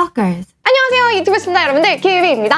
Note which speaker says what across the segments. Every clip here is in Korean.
Speaker 1: Stalkers.
Speaker 2: 안녕하세요 유튜브 시청자 여러분들 키위입니다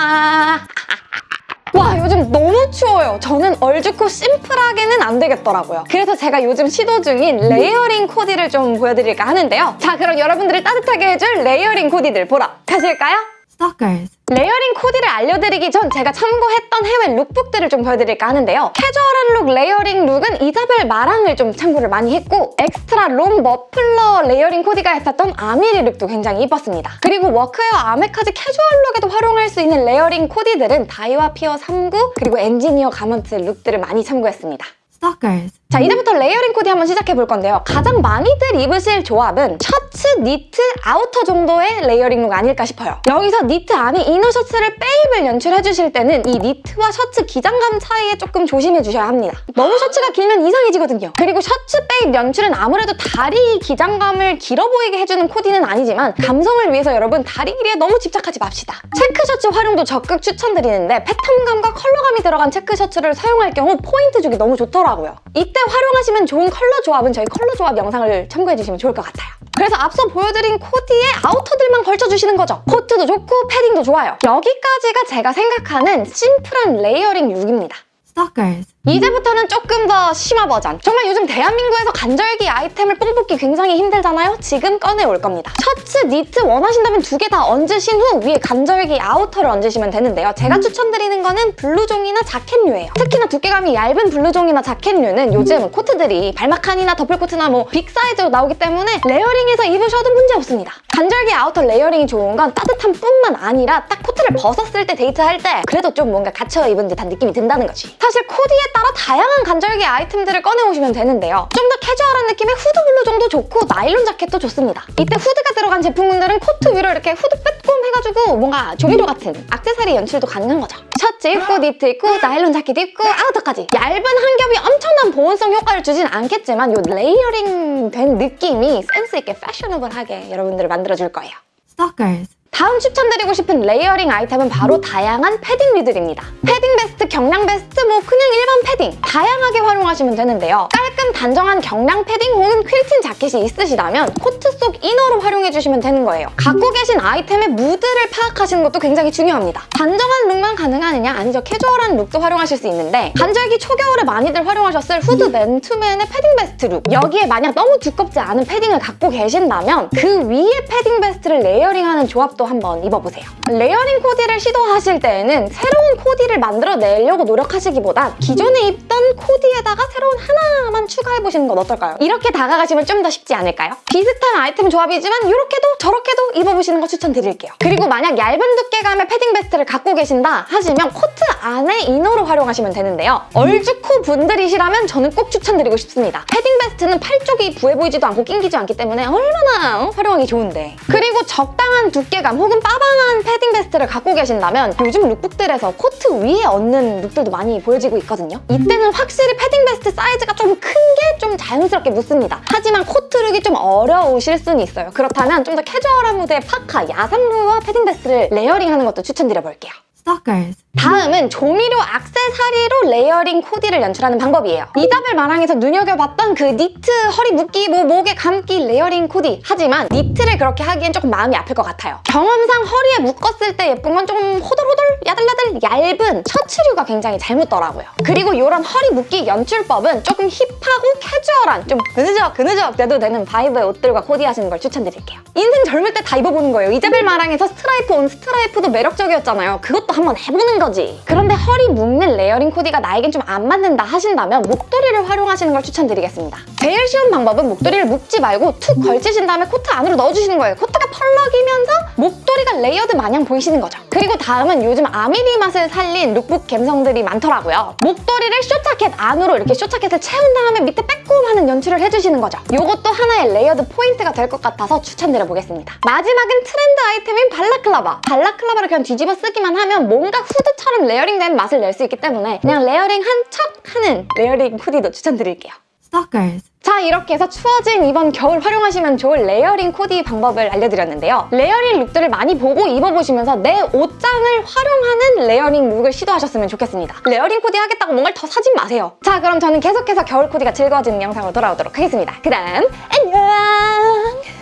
Speaker 2: 와 요즘 너무 추워요 저는 얼죽코 심플하게는 안 되겠더라고요 그래서 제가 요즘 시도 중인 layering 코디를 좀 보여드릴까 하는데요 자 그럼 여러분들을 따뜻하게 해줄 layering 코디들 보러 가실까요?
Speaker 1: Stalkers.
Speaker 2: layering 코디를 알려드리기 전 제가 참고했던 해외 lookbook들을 좀 보여드릴까 하는데요. 캐주얼한 룩 layering 룩은 이사벨 마랑을 좀 참고를 많이 했고 extra long 머플러 layering 코디가 했었던 아미리 룩도 굉장히 이뻤습니다. 그리고 워크웨어 아메카지 캐주얼 룩에도 활용할 수 있는 layering 코디들은 다이와 피어 39 그리고 엔지니어 가먼트 룩들을 많이 참고했습니다.
Speaker 1: Stalkers.
Speaker 2: 자 이제부터 layering 코디 한번 시작해 볼 건데요. 가장 많이들 입으실 조합은 셔츠, 니트, 아우터 정도의 layering 룩 아닐까 싶어요. 여기서 니트 안에 inner 셔츠를 빼입을 연출해 주실 때는 이 니트와 셔츠 기장감 차이에 조금 조심해 주셔야 합니다. 너무 셔츠가 길면 이상해지거든요. 그리고 셔츠 빼입 연출은 아무래도 다리 기장감을 길어 보이게 해주는 코디는 아니지만 감성을 위해서 여러분 다리 길이에 너무 집착하지 맙시다. 체크 셔츠 활용도 적극 추천드리는데 패턴감과 컬러감이 들어간 체크 셔츠를 사용할 경우 포인트 주기 너무 좋더라고요. 이때 활용하시면 좋은 컬러 조합은 저희 컬러 조합 영상을 참고해주시면 좋을 것 같아요. 그래서 앞서 보여드린 코디에 아우터들만 걸쳐주시는 거죠. 코트도 좋고 패딩도 좋아요. 여기까지가 제가 생각하는 심플한 layering 룩입니다.
Speaker 1: Stalkers.
Speaker 2: 이제부터는 조금 더 심화 버전. 정말 요즘 대한민국에서 간절기 아이템을 뽕 뽑기 굉장히 힘들잖아요? 지금 꺼내올 겁니다. 셔츠, 니트 원하신다면 두 개 다 얹으신 후 위에 간절기 아우터를 얹으시면 되는데요. 제가 추천드리는 거는 블루종이나 자켓류예요. 특히나 두께감이 얇은 블루종이나 자켓류는 요즘 코트들이 발마칸이나 더플코트나 뭐 big 사이즈로 나오기 때문에 layering해서 입으셔도 문제 없습니다. 간절기 아우터 layering이 좋은 건 따뜻할 뿐만 아니라 딱 코트를 벗었을 때 데이트할 때 그래도 좀 뭔가 갖춰 입은 듯한 느낌이 든다는 거지. 사실 코디에 따라 다양한 간절기 아이템들을 꺼내오시면 되는데요. 좀 더 캐주얼한 느낌의 후드 블루종도 좋고 나일론 자켓도 좋습니다. 이때 후드가 들어간 제품들은 코트 위로 이렇게 후드 빼꼼 해가지고 뭔가 조미료 같은 액세서리 연출도 가능한 거죠. 셔츠 입고 니트 입고 나일론 자켓 입고 아우터까지 얇은 한 겹이 엄청난 보온성 효과를 주진 않겠지만 이 layering 된 느낌이 센스 있게 패셔너블하게 여러분들을 만들어 줄 거예요.
Speaker 1: Stalkers.
Speaker 2: 다음 추천드리고 싶은 layering 아이템은 바로 다양한 패딩류들입니다. 패딩 베스트, 경량 베스트, 뭐 그냥 일반 패딩 다양하게 활용하시면 되는데요. 깔끔 단정한 경량 패딩 혹은 퀼팅 자켓이 있으시다면 코트 속 inner로 활용해주시면 되는 거예요. 갖고 계신 아이템의 무드를 파악하시는 것도 굉장히 중요합니다. 단정한 룩만 가능하느냐? 아니죠. 캐주얼한 룩도 활용하실 수 있는데 간절기 초겨울에 많이들 활용하셨을 후드 맨투맨에 패딩 베스트 룩 여기에 만약 너무 두껍지 않은 패딩을 갖고 계신다면 그 위에 패딩 베스트를 layering하는 조합도 한번 입어보세요. layering 코디를 시도하실 때에는 새로운 코디를 만들어내려고 노력하시기보다 기존에 입던 코디에다가 새로운 하나만 추가해보시는 건 어떨까요? 이렇게 다가가시면 좀 더 쉽지 않을까요? 비슷한 아이템 조합이지만 이렇게도 저렇게도 입어보시는 거 추천드릴게요. 그리고 만약 얇은 두께감의 패딩 베스트를 갖고 계신다 하시면 코트 안에 inner로 활용하시면 되는데요. 얼죽코 분들이시라면 저는 꼭 추천드리고 싶습니다. 패딩 베스트는 팔 쪽이 부해 보이지도 않고 낑기지 않기 때문에 얼마나 어? 활용하기 좋은데. 그리고 적당한 두께감 혹은 빠방한 패딩 베스트를 갖고 계신다면 요즘 lookbook들에서 코트 위에 얹는 룩들도 많이 보여지고 있거든요. 이때는 확실히 패딩 베스트 사이즈가 좀 큰 게 좀 자연스럽게 묻습니다. 하지만 코트 룩이 좀 어려우실 수는 있어요. 그렇다면 좀 더 캐주얼한 무드의 파카, 야상류와 패딩 베스트를 layering하는 것도 추천드려볼게요.
Speaker 1: Stalkers.
Speaker 2: 다음은 조미료 악세사리로 layering 코디를 연출하는 방법이에요. 이자벨 마랑에서 눈여겨봤던 그 니트 허리 묶기, 뭐 목에 감기 layering 코디. 하지만 니트를 그렇게 하기엔 조금 마음이 아플 것 같아요. 경험상 허리에 묶었을 때 예쁜 건 좀 호들호들, 야들야들, 얇은 셔츠류가 굉장히 잘 묶이더라고요. 그리고 이런 허리 묶기 연출법은 조금 hip하고 캐주얼한 좀 흐느적 흐느적 돼도 되는 vibe의 옷들과 코디하시는 걸 추천드릴게요. 인생 젊을 때 다 입어보는 거예요. 이자벨 마랑에서 stripe on stripe도 매력적이었잖아요. 그것도 한번 해보는 거지. 그런데 허리 묶는 layering 코디가 나에겐 좀 안 맞는다 하신다면 목도리를 활용하시는 걸 추천드리겠습니다. 제일 쉬운 방법은 목도리를 묶지 말고 툭 걸치신 다음에 코트 안으로 넣어주시는 거예요. 코트가 펄럭이면서 목도리가 layered 마냥 보이시는 거죠. 그리고 다음은 요즘 아미리 맛을 살린 룩북 감성들이 많더라고요. 목도리를 쇼자켓 안으로 이렇게 쇼자켓을 채운 다음에 밑에 빼꼼하는 연출을 해주시는 거죠. 이것도 하나의 layered 포인트가 될 것 같아서 추천드려보겠습니다. 마지막은 트렌드 아이템인 발라클라바. 발라클라바를 그냥 뒤집어 쓰기만 하면 뭔가 후드처럼 layering된 맛을 낼 수 있기 때문에 그냥 layering 한 척 하는 layering hoodie도 추천드릴게요.
Speaker 1: Stalkers.
Speaker 2: 자 이렇게 해서 추워진 이번 겨울 활용하시면 좋을 layering 코디 방법을 알려드렸는데요. layering 룩들을 많이 보고 입어보시면서 내 옷장을 활용하는 layering 룩을 시도하셨으면 좋겠습니다. layering 코디 하겠다고 뭔가를 더 사진 마세요. 자 그럼 저는 계속해서 겨울 코디가 즐거워지는 영상으로 돌아오도록 하겠습니다. 그럼 안녕!